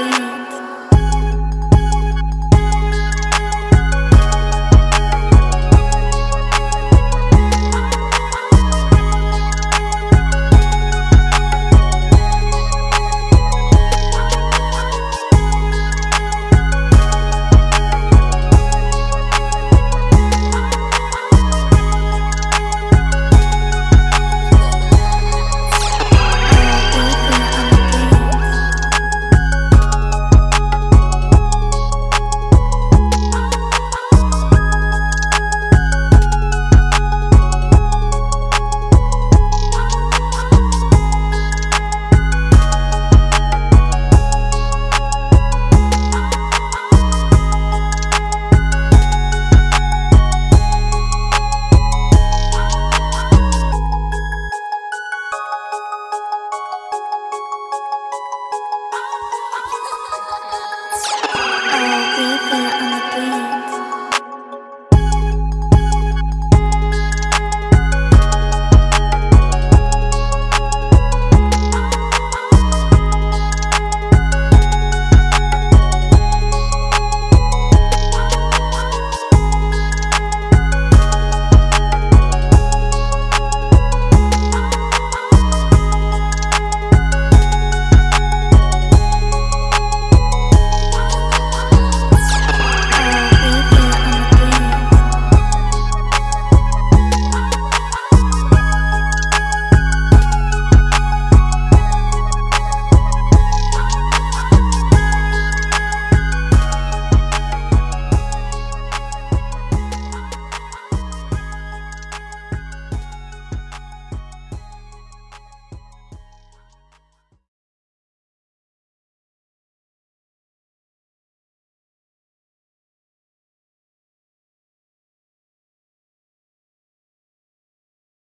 Reaper.